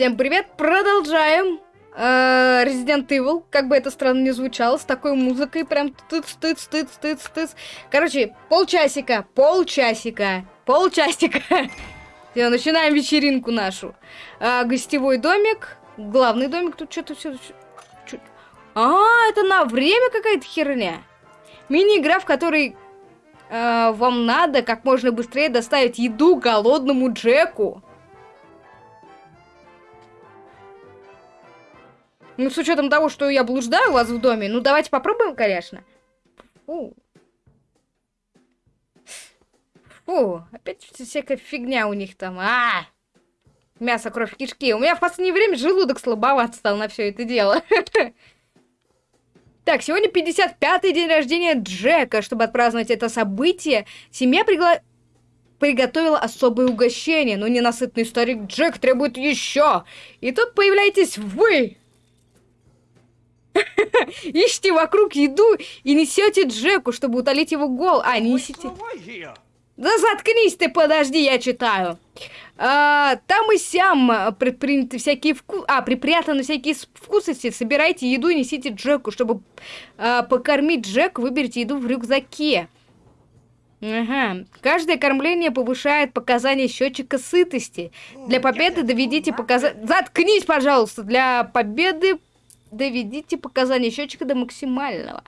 Всем привет, продолжаем э, Resident Evil, как бы это странно не звучало, с такой музыкой, прям тыц тыц тыц тыц тыц. Короче, полчасика, полчасика, полчасика. Все, начинаем вечеринку нашу. Э, гостевой домик, главный домик, тут что-то все... А, это на время какая-то херня. Мини-игра, в которой э, вам надо как можно быстрее доставить еду голодному Джеку. Ну, с учетом того, что я блуждаю у вас в доме, ну, давайте попробуем, конечно. Фу. Фу, опять всякая фигня у них там. А, мясо, кровь, кишки. У меня в последнее время желудок слабоват стал на все это дело. Так, сегодня 55-й день рождения Джека. Чтобы отпраздновать это событие, семья пригла... приготовила особое угощение, но ненасытный старик Джек требует еще. И тут появляетесь вы. Ищите вокруг еду и несете Джеку, чтобы утолить его гол. А, не несите... Да заткнись ты, подожди, я читаю. А, там и сям предприняты всякие вкусы... А, припрятаны всякие вкусности. Собирайте еду и несите Джеку. Чтобы а, покормить Джек, выберите еду в рюкзаке. Ага. Каждое кормление повышает показания счетчика сытости. Для победы доведите показания... Заткнись, пожалуйста! Для победы доведите показания счетчика до максимального.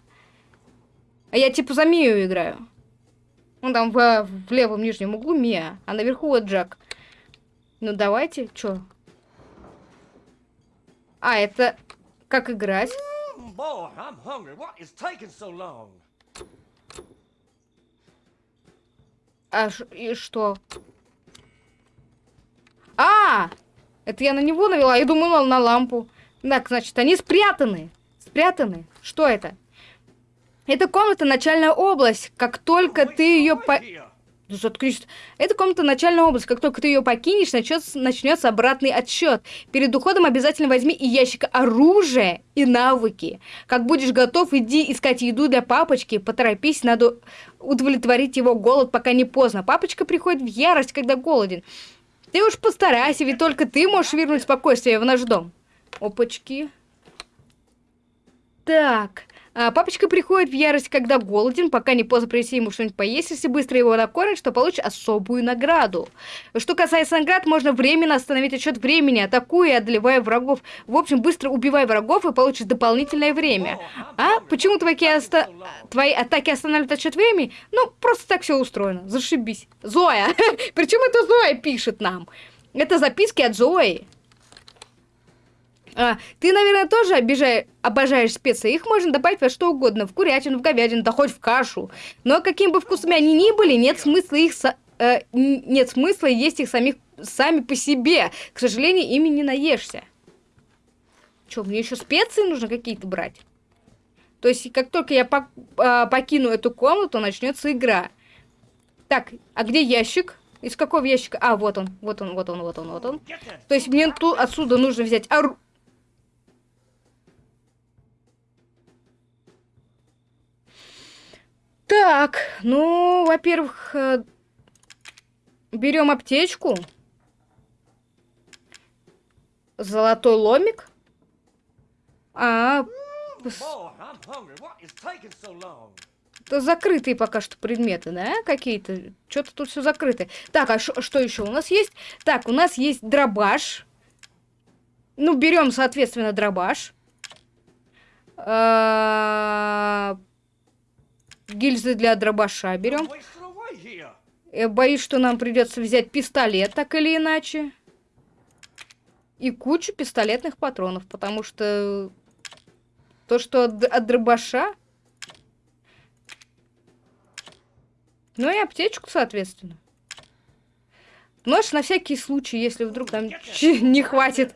А я типа за Мию играю. Он там в, в левом нижнем углу Мия, а наверху вот Джек. Ну давайте, чё? А, это как играть? А и что? А! Это я на него навела, я думала на лампу. Так, значит, они спрятаны. Спрятаны. Что это? Это комната начальная область. Как только ты ее по... Заткнись. Это комната начальная область. Как только ты ее покинешь, начнется, начнется обратный отсчет. Перед уходом обязательно возьми и ящик оружия и навыки. Как будешь готов, иди искать еду для папочки. Поторопись, надо удовлетворить его голод, пока не поздно. Папочка приходит в ярость, когда голоден. Ты уж постарайся, ведь только ты можешь вернуть спокойствие в наш дом. Опачки. Так. А, папочка приходит в ярость, когда голоден, пока не поздно принести ему что-нибудь поесть. Если быстро его накормить, то получишь особую награду. Что касается наград, можно временно остановить отсчет времени, атакуя и одолевая врагов. В общем, быстро убивай врагов и получишь дополнительное время. А? Почему твои, оста... твои атаки останавливают отсчет времени? Ну, просто так все устроено. Зашибись. Зоя! Причем это Зоя пишет нам? Это записки от Зои. А, ты, наверное, тоже обижаешь, обожаешь специи. Их можно добавить во что угодно. В курятину, в говядину, да хоть в кашу. Но каким бы вкусными они ни были, нет смысла их... Со э, нет смысла есть их самих сами по себе. К сожалению, ими не наешься. Что, мне еще специи нужно какие-то брать? То есть, как только я пок э, покину эту комнату, начнется игра. Так, а где ящик? Из какого ящика? А, вот он, вот он, вот он, вот он, вот он. То есть мне тут отсюда нужно взять оружие. Так, ну, во-первых, э, берем аптечку. Золотой ломик. А, это закрытые пока что предметы, да, какие-то? Что-то тут все закрыто. Так, а что еще у нас есть? Так, у нас есть дробаш. Ну, берем, соответственно, дробаш. А гильзы для дробаша берем. Я боюсь, что нам придется взять пистолет, так или иначе. И кучу пистолетных патронов, потому что то, что от, от дробаша... Ну и аптечку, соответственно. Нож на всякий случай, если вдруг там не хватит.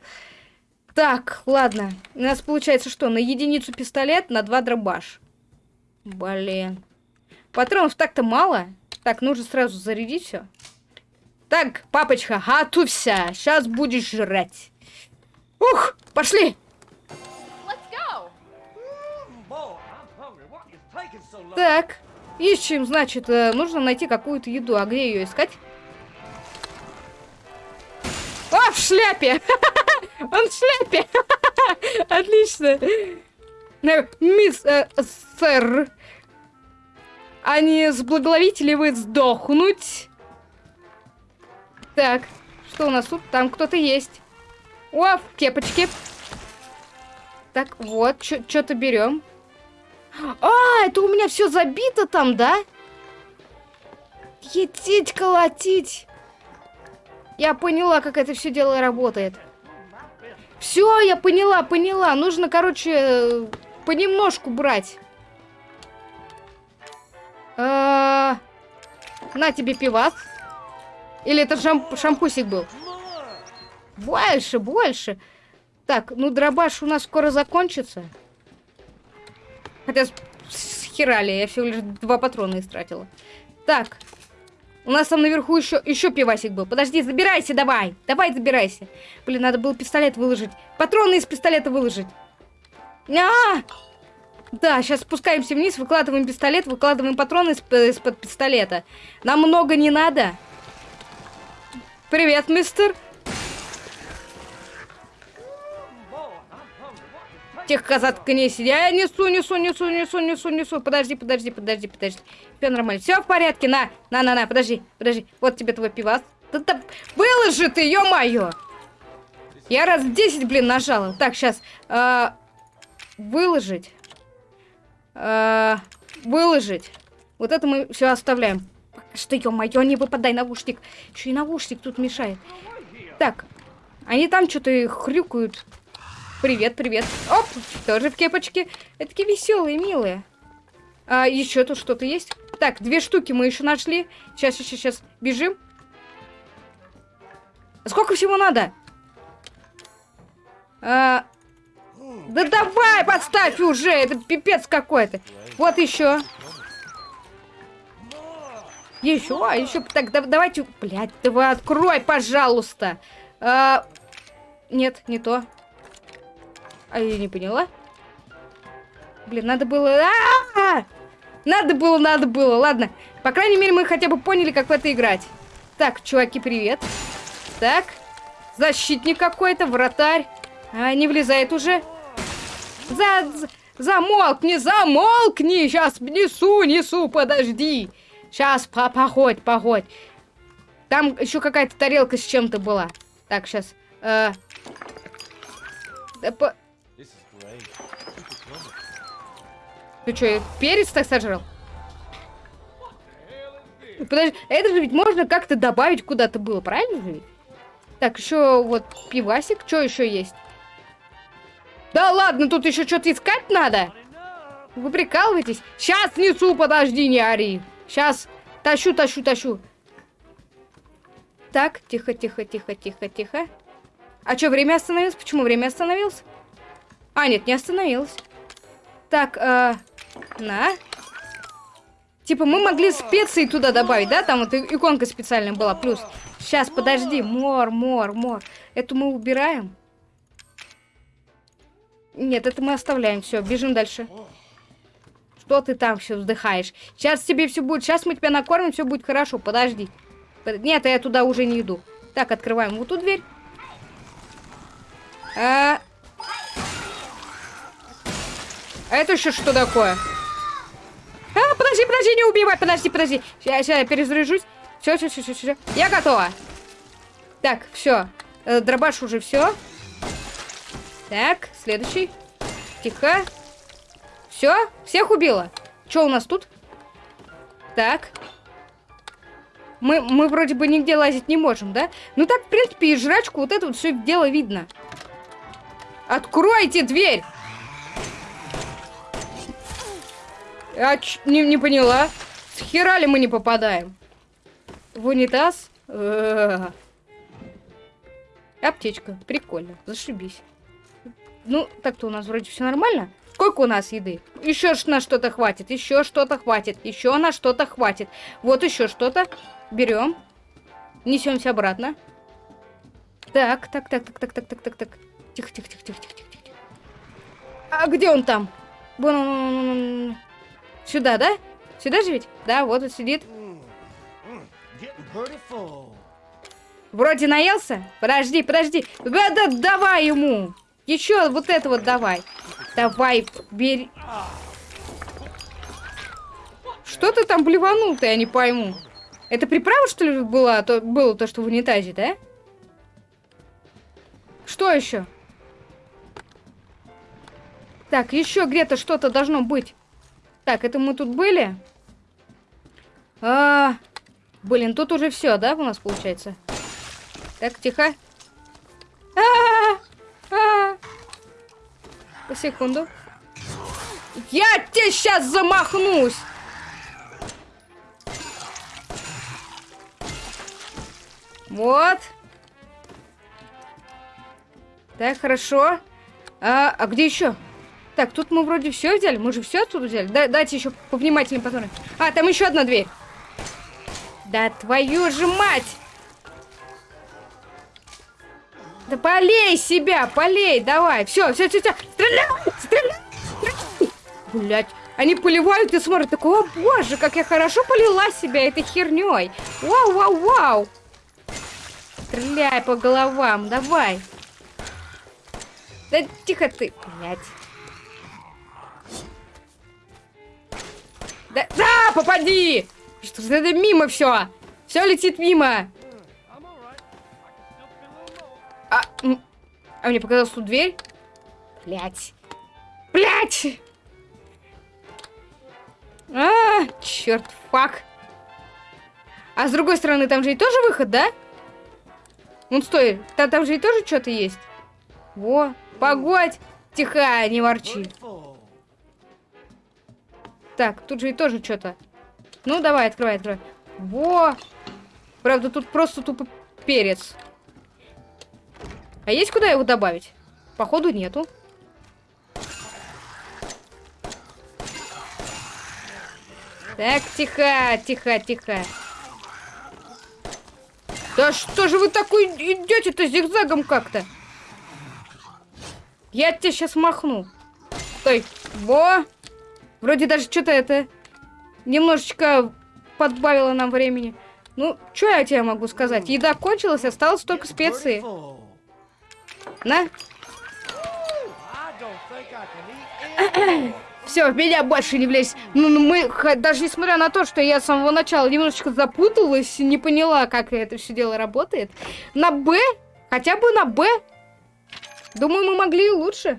Так, ладно. У нас получается что? На единицу пистолет, на два дробаш. Блин. Патронов так-то мало. Так, нужно сразу зарядить все. Так, папочка, готовься. Сейчас будешь жрать. Ух, пошли. Так, ищем, значит, э, нужно найти какую-то еду. А где ее искать? А, в шляпе! Он в шляпе. Отлично. Э, мисс, э, сэр, а не сблаголовите ли вы сдохнуть? Так, что у нас тут? Там кто-то есть. О, в кепочке. Так, вот, что-то берем. А, это у меня все забито там, да? Етить, колотить. Я поняла, как это все дело работает. Все, я поняла, поняла. Нужно, короче, понемножку брать. На тебе пивас. Или это шамп шампусик был? Больше, больше. Так, ну дробаш у нас скоро закончится. Хотя с херали, я всего лишь два патрона истратила. Так, у нас там наверху еще, еще пивасик был. Подожди, забирайся давай. Давай забирайся. Блин, надо было пистолет выложить. Патроны из пистолета выложить. А, -а, -а! Да, сейчас спускаемся вниз, выкладываем пистолет, выкладываем патроны из-под пистолета. Нам много не надо. Привет, мистер. Тихо, заткнись. Я несу, несу, несу, несу, несу, несу. Подожди, подожди, подожди, подожди. Все нормально. Все в порядке. На, на, на, на, подожди, подожди. Вот тебе твой пивас. Да, да, выложи ты, ё-моё. Я раз 10, блин, нажала. Так, сейчас. Э, выложить. Э, выложить. Вот это мы все оставляем. Что, ё-моё, не выпадай наушник. Еще и наушник тут мешает. Так, они там что-то хрюкают. Привет, привет. Оп, тоже в кепочке. Это такие веселые, милые. А, еще тут что-то есть? Так, две штуки мы еще нашли. Сейчас, сейчас, сейчас. Бежим. Сколько всего надо? А... Да давай, подставь уже! Это пипец какой-то. Вот еще. Еще, а еще. Так, да, давайте. Блять, давай открой, пожалуйста. А... Нет, не то. А я не поняла. Блин, надо было... А -а -а! Надо было, надо было. Ладно. По крайней мере, мы хотя бы поняли, как в это играть. Так, чуваки, привет. Так. Защитник какой-то, вратарь. А, не влезает уже. За, за, замолкни, замолкни. Сейчас несу, несу, подожди. Сейчас, по походь, походь. Там еще какая-то тарелка с чем-то была. Так, сейчас. Э, да, по... Ты что, перец так сожрал? Подожди, это же ведь можно как-то добавить куда-то было, правильно же? Так, еще вот пивасик. Что еще есть? Да ладно, тут еще что-то искать надо. Вы прикалываетесь? Сейчас несу, подожди, не ори. Сейчас тащу, тащу, тащу. Так, тихо, тихо, тихо, тихо, тихо. А что, время остановилось? Почему время остановилось? А, нет, не остановилось. Так, э, на. Типа мы могли специи туда добавить, да? Там вот иконка специальная была. Плюс. Сейчас, подожди. Мор, мор, мор. Эту мы убираем. Нет, это мы оставляем. Все, бежим дальше. Что ты там все вздыхаешь? Сейчас тебе все будет. Сейчас мы тебя накормим, все будет хорошо. Подожди. Нет, я туда уже не иду. Так, открываем вот ту дверь. А, а это еще что такое? А, подожди, подожди, не убивай, подожди, подожди. Сейчас, сейчас я перезаряжусь. Все, все, все, все, все. Я готова. Так, все. Э, дробаш уже все. Так, следующий. Тихо. Все, всех убила. Что у нас тут? Так. Мы, мы вроде бы нигде лазить не можем, да? Ну так, в принципе, и жрачку вот это вот все дело видно. Откройте дверь! Я не, не поняла. С хера ли мы не попадаем? В унитаз? Э -э -э. Аптечка. Прикольно. Зашибись. Ну, так-то у нас вроде все нормально. Сколько у нас еды? Еще на что-то хватит, еще что-то хватит, еще на что-то хватит. Вот еще что-то. Берем. Несемся обратно. Так, так, так, так, так, так, так, так, так. Тихо, тихо, тихо, тихо, тихо, тихо. А где он там? Вон Сюда, да? Сюда же ведь? Да, вот он сидит. Вроде наелся? Подожди, подожди. Да, да, давай ему. Еще вот это вот давай. Давай, бери. Что ты там блеванул-то, я не пойму. Это приправа, что ли, была, то, было то, что в унитазе, да? Что еще? Так, еще где-то что-то должно быть. Так, это мы тут были? А, блин, тут уже все, да, у нас получается? Так, тихо. Секунду. Я тебе сейчас замахнусь! Вот. Так, хорошо. А, а где еще? Так, тут мы вроде все взяли. Мы же все отсюда взяли. Да, дайте еще повнимательнее посмотрим. А, там еще одна дверь. Да твою же мать! Да полей себя, полей, давай. Все, все, все, все. Стреляй, стреляй. Блять, они поливают и смотрят. Такого, о боже, как я хорошо полила себя этой херней. Вау, вау, вау. Стреляй по головам, давай. Да тихо ты, блядь. Да, да, попади! Что за это мимо все? Все летит мимо. А, а мне показалось тут дверь? Блять. Блять! А, черт, фак. А с другой стороны, там же и тоже выход, да? Ну, стой, там, там же и тоже что-то есть. Во, погодь. Тихо, не ворчи. Так, тут же и тоже что-то. Ну, давай, открывай, открывай. Во! Правда, тут просто тупо перец. А есть куда его добавить? Походу, нету. Так, тихо, тихо, тихо. Да что же вы такой идете-то зигзагом как-то? Я тебе сейчас махну. Стой. Во. Вроде даже что-то это немножечко подбавило нам времени. Ну, что я тебе могу сказать? Еда кончилась, осталось только специи. На. Все, в меня больше не влезь. Ну, ну, мы, даже несмотря на то, что я с самого начала немножечко запуталась, не поняла, как это все дело работает, на Б, хотя бы на Б, думаю, мы могли и лучше.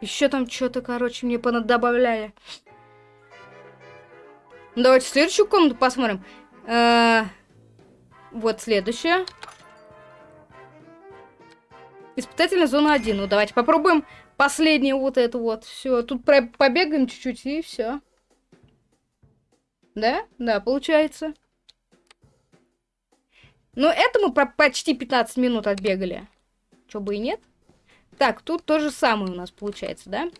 Еще там что-то, короче, мне понадобавляли. Давайте следующую комнату посмотрим. Э вот следующая. Испытательная зона 1. Ну, давайте попробуем последнее вот это вот. Все, тут побегаем чуть-чуть и все. Да? Да, получается. Но это мы почти 15 минут отбегали. Чё бы и нет. Так, тут то же самое у нас получается, да?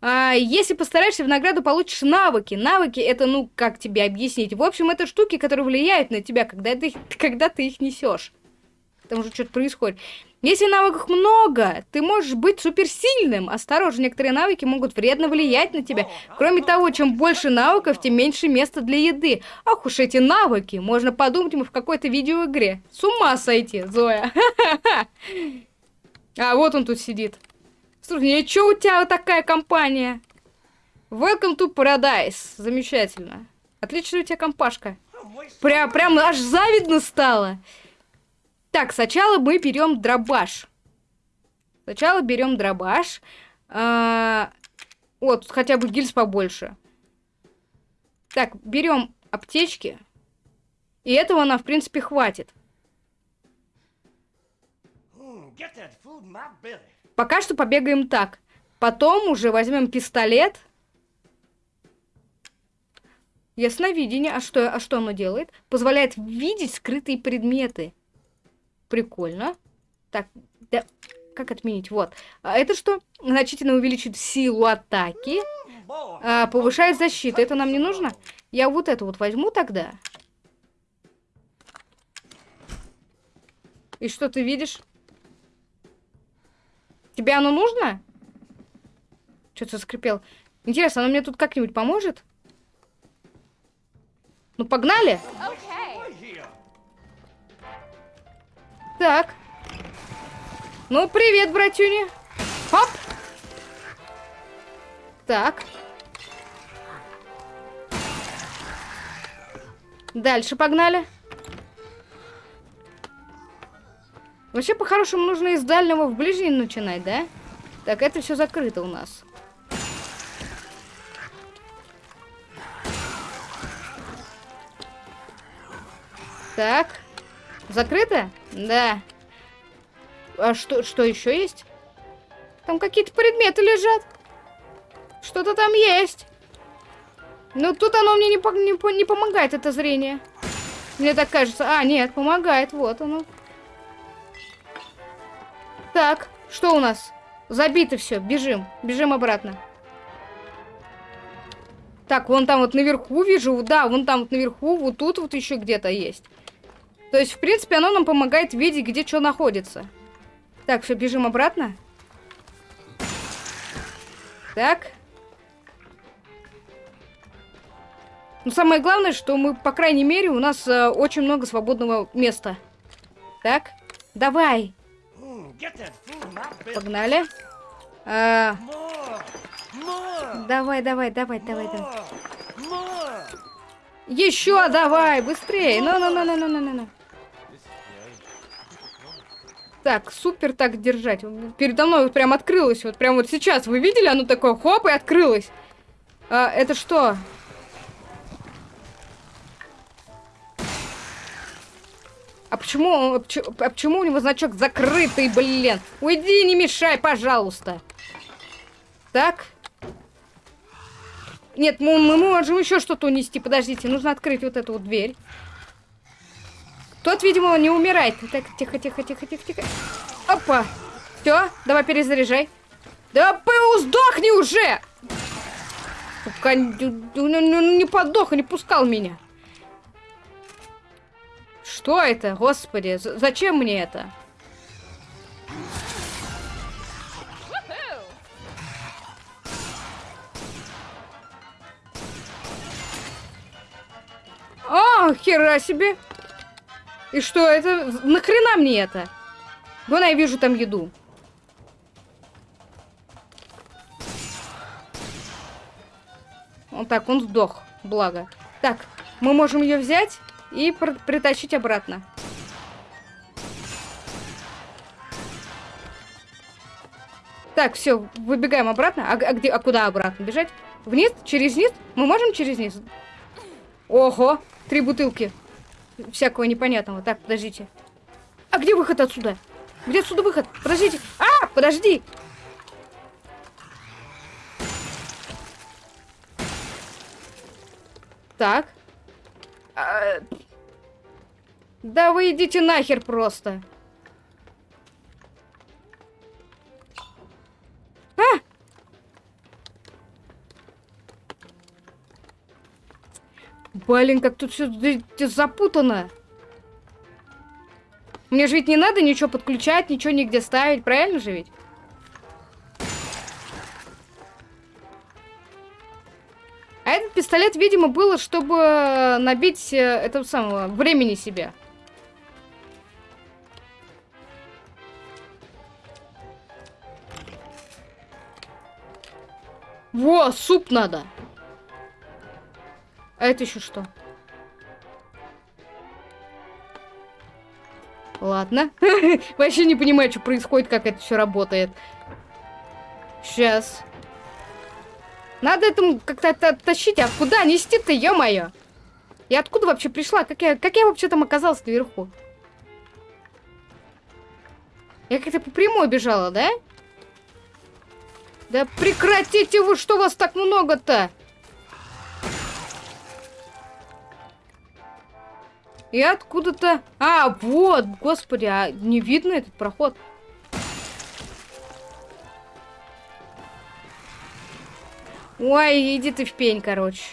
А, если постараешься, в награду получишь навыки. Навыки это, ну, как тебе объяснить? В общем, это штуки, которые влияют на тебя, когда ты, когда ты их несешь. Там уже что-то происходит. Если навыков много, ты можешь быть суперсильным. Осторожно, некоторые навыки могут вредно влиять на тебя. Кроме того, чем больше навыков, тем меньше места для еды. Ах уж эти навыки. Можно подумать, мы в какой-то видеоигре. С ума сойти, Зоя. А, вот он тут сидит. Слушай, а что у тебя такая компания? Welcome to Paradise. Замечательно. Отличная у тебя компашка. Прям, прям аж завидно стало. Так, сначала мы берем дробаш. Сначала берем дробаш. А, вот, хотя бы гильз побольше. Так, берем аптечки. И этого нам, в принципе, хватит. Пока что побегаем так. Потом уже возьмем пистолет. Ясновидение. А что, а что оно делает? Позволяет видеть скрытые предметы. Прикольно. Так, да, как отменить? Вот. А это что? Значительно увеличит силу атаки. А, повышает защиту. Это нам не нужно? Я вот это вот возьму тогда. И что ты видишь? Тебе оно нужно? Что-то скрипел. Интересно, оно мне тут как-нибудь поможет? Ну, погнали. Так. Ну, привет, братюня. Хоп. Так. Дальше погнали. Вообще, по-хорошему, нужно из дальнего в ближний начинать, да? Так, это все закрыто у нас. Так. Закрыто? Да. А что, что еще есть? Там какие-то предметы лежат. Что-то там есть. Ну, тут оно мне не, не, не помогает, это зрение. Мне так кажется. А, нет, помогает. Вот оно. Так, что у нас? Забито все. Бежим. Бежим обратно. Так, вон там вот наверху вижу. Да, вон там вот наверху. Вот тут вот еще где-то есть. То есть, в принципе, оно нам помогает видеть, где что находится. Так, все, бежим обратно. Так. Но самое главное, что мы, по крайней мере, у нас э, очень много свободного места. Так, давай. Погнали. А... Давай, давай, давай, давай, давай. Еще давай, быстрее. Ну, ну, ну, ну, ну, ну, ну. Так, супер так держать. Передо мной вот прям открылось. Вот прям вот сейчас. Вы видели? Оно такое хоп и открылось. А, это что? А почему, а почему у него значок закрытый, блин? Уйди, не мешай, пожалуйста. Так. Нет, мы, мы можем еще что-то унести. Подождите, нужно открыть вот эту вот дверь. Тот, видимо, не умирает. Так, тихо, тихо, тихо, тихо, тихо. Опа. Все, давай перезаряжай. Да сдохни уже! Сука, не подох, не пускал меня. Что это? Господи, зачем мне это? А, хера себе. И что это? Нахрена мне это? Вон я вижу там еду. Он так, он сдох. Благо. Так, мы можем ее взять и притащить обратно. Так, все, выбегаем обратно. А, а где, а куда обратно бежать? Вниз? Через низ? Мы можем через низ? Ого, три бутылки. Всякого непонятного. Так, подождите. А где выход отсюда? Где отсюда выход? Подождите. А, подожди. Так. А... Да вы идите нахер просто. А! Блин, как тут все запутано. Мне же ведь не надо ничего подключать, ничего нигде ставить, правильно же ведь? А этот пистолет, видимо, было, чтобы набить э, этого самого времени себе. Во, суп надо. А это еще что? Ладно. Вообще не понимаю, что происходит, как это все работает. Сейчас. Надо этому как-то тащить. А куда нести-то, ё-моё? Я откуда вообще пришла? Как я, как я вообще там оказалась наверху? Я как-то по прямой бежала, да? Да прекратите вы, что вас так много-то? И откуда-то... А, вот, господи, а не видно этот проход? Ой, иди ты в пень, короче.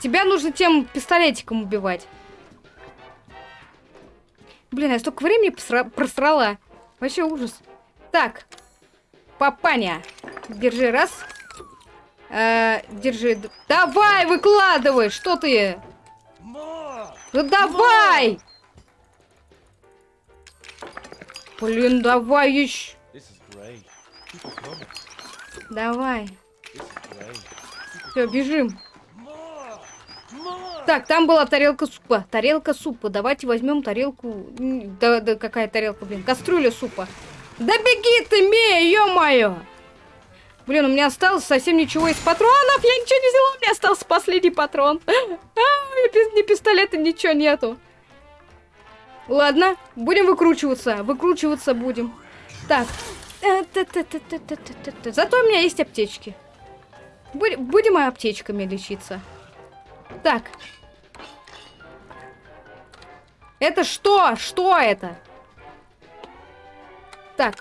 Тебя нужно тем пистолетиком убивать. Блин, я столько времени просрала. Вообще ужас. Так. Папаня. Держи, раз. Э, держи. Давай, выкладывай. Что ты? Ну давай! Блин, давай еще. Давай. Все, бежим. Так, там была тарелка супа. Тарелка супа. Давайте возьмем тарелку. Да, да какая тарелка, блин? Кастрюля супа. Да беги ты, Мия, ё-моё! Блин, у меня осталось совсем ничего из патронов. Я ничего не взяла, у меня остался последний патрон. А, ни пистолета, ничего нету. Ладно, будем выкручиваться. Выкручиваться будем. Так. Зато у меня есть аптечки. Будем аптечками лечиться. Так. Это что? Что это? Так.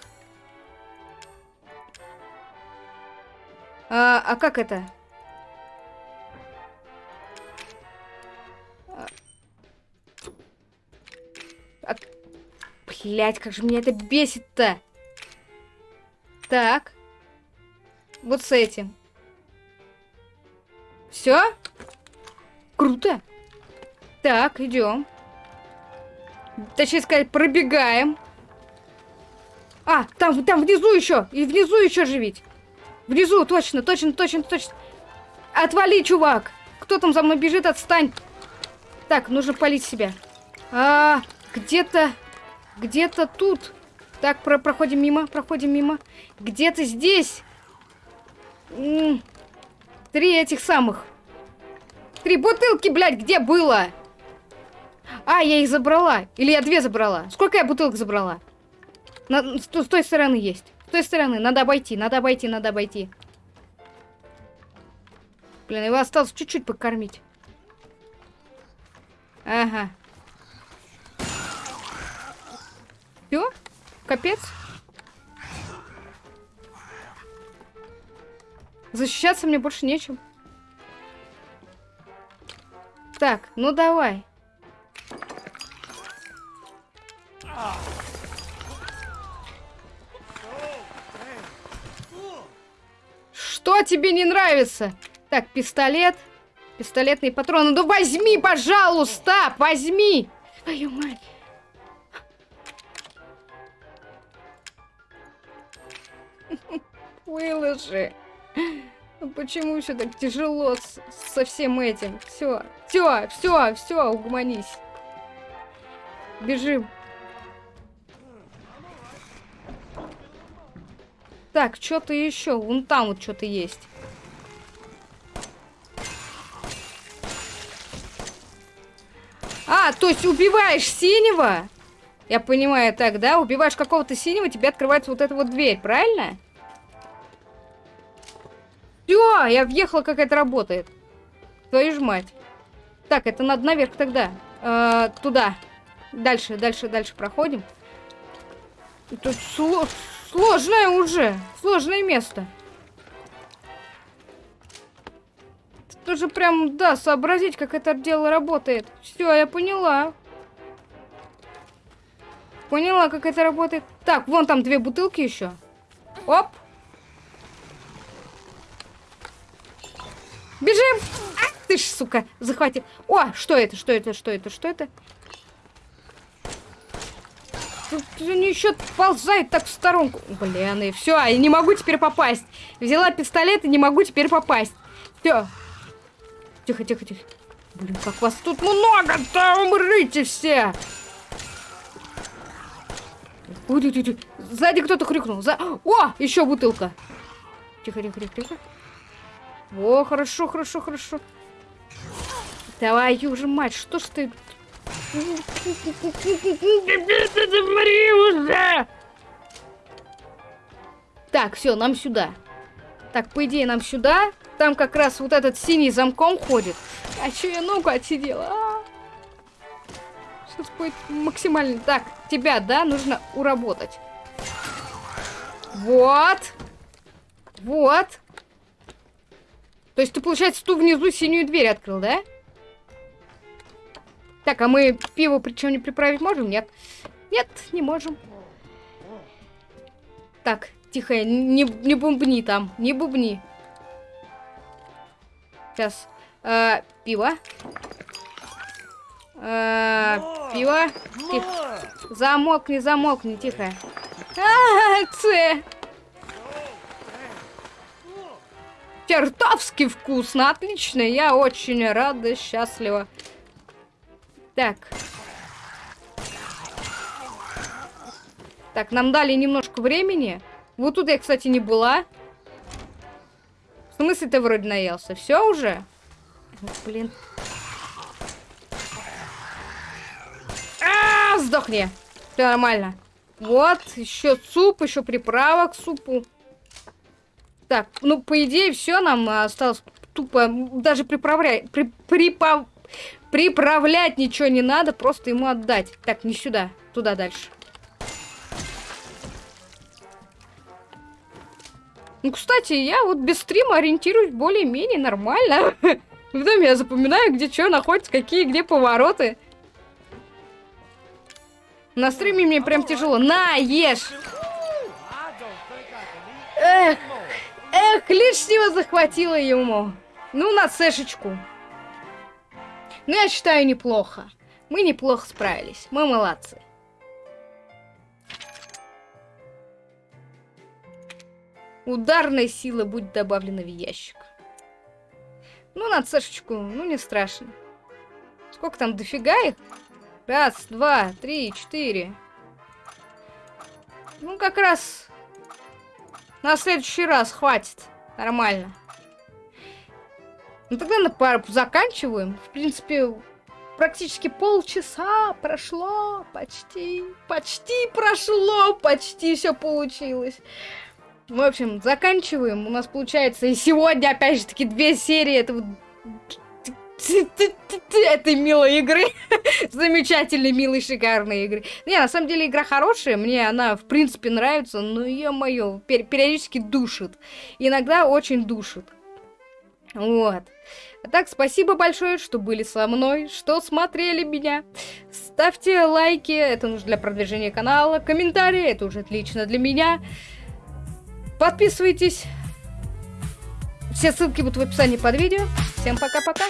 А, а как это? А... Блять, как же меня это бесит-то! Так. Вот с этим. Все? Круто. Так, идем. Точнее сказать, пробегаем. А, там, там внизу еще. И внизу еще живить. Внизу, точно, точно, точно, точно. Отвали, чувак. Кто там за мной бежит, отстань. Так, нужно полить себя. А, где-то, где-то тут. Так, про проходим мимо, проходим мимо. Где-то здесь. М -м три этих самых. Три бутылки, блядь, где было? А, я их забрала. Или я две забрала. Сколько я бутылок забрала? На, с, с той стороны есть. С той стороны. Надо обойти, надо обойти, надо обойти. Блин, его осталось чуть-чуть покормить. Ага. Все? Капец? Защищаться мне больше нечем. Так, ну давай. Что тебе не нравится? Так, пистолет. Пистолетные патроны. Ну возьми, пожалуйста, возьми. Твою мать. Выложи. Ну почему все так тяжело с, со всем этим? Все, все, все, все, угомонись. Бежим. Так, что-то еще. Вон там вот что-то есть. А, то есть убиваешь синего? Я понимаю, так, да? Убиваешь какого-то синего, тебе открывается вот эта вот дверь, правильно? Все, я въехала, как это работает. Твою ж мать. Так, это надо наверх тогда. Э, туда. Дальше, дальше, дальше проходим. Тут сложное уже. Сложное место. Тут же прям, да, сообразить, как это дело работает. Все, я поняла. Поняла, как это работает. Так, вон там две бутылки еще. Оп. Бежим! А, ты ж, сука, захватил. О, что это, что это, что это, что это? Они еще ползают так в сторонку. Блин, и все, я не могу теперь попасть. Взяла пистолет и не могу теперь попасть. Все. Тихо, тихо, тихо. Блин, как вас тут много-то! Умрите все! Ой, Сзади кто-то хрюкнул. За... О, еще бутылка. Тихо, тихо, тихо, тихо. О, хорошо, хорошо, хорошо. Давай, уже мать, что ж ты... уже! Так, все, нам сюда. Так, по идее, нам сюда. Там как раз вот этот синий замком ходит. А что я ногу отсидела? А? Сейчас будет максимально... Так, тебя, да, нужно уработать. Вот. Вот. То есть ты, получается, ту внизу синюю дверь открыл, да? Так, а мы пиво причем не приправить можем? Нет. Нет, не можем. Так, тихо, не, не бубни там, не бубни. Сейчас. Э, пиво. Э, пиво. Тихо. Замокни, замокни, тихо. А, Ц. Чертовски вкусно, отлично. Я очень рада, счастлива. Так. Так, нам дали немножко времени. Вот тут я, кстати, не была. В смысле ты вроде наелся? Все уже? Блин. А, -а, -а сдохни. Все нормально. Вот, еще суп, еще приправа к супу. Так, ну, по идее, все нам осталось тупо, даже приправлять, при, припав, приправлять ничего не надо, просто ему отдать. Так, не сюда, туда дальше. Ну, кстати, я вот без стрима ориентируюсь более-менее нормально. Доме я запоминаю, где что находится, какие где повороты. На стриме мне прям тяжело. На, ешь! Эх, эх, лишнего захватило ему. Ну, на сэшечку. Ну, я считаю, неплохо. Мы неплохо справились. Мы молодцы. Ударная сила будет добавлена в ящик. Ну, на цешечку, ну, не страшно. Сколько там, дофига их? Раз, два, три, четыре. Ну, как раз на следующий раз хватит. Нормально. Ну, тогда на пару заканчиваем. В принципе, практически полчаса прошло. Почти, почти прошло. Почти все получилось. В общем, заканчиваем. У нас получается и сегодня, опять же таки, две серии этого... этой милой игры. Замечательной, милой, шикарной игры. Не, на самом деле игра хорошая, мне она, в принципе, нравится, но, ё-моё, пер периодически душит. Иногда очень душит. Вот. А так, спасибо большое, что были со мной, что смотрели меня. Ставьте лайки, это нужно для продвижения канала. Комментарии, это уже отлично для меня. Подписывайтесь. Все ссылки будут в описании под видео. Всем пока-пока.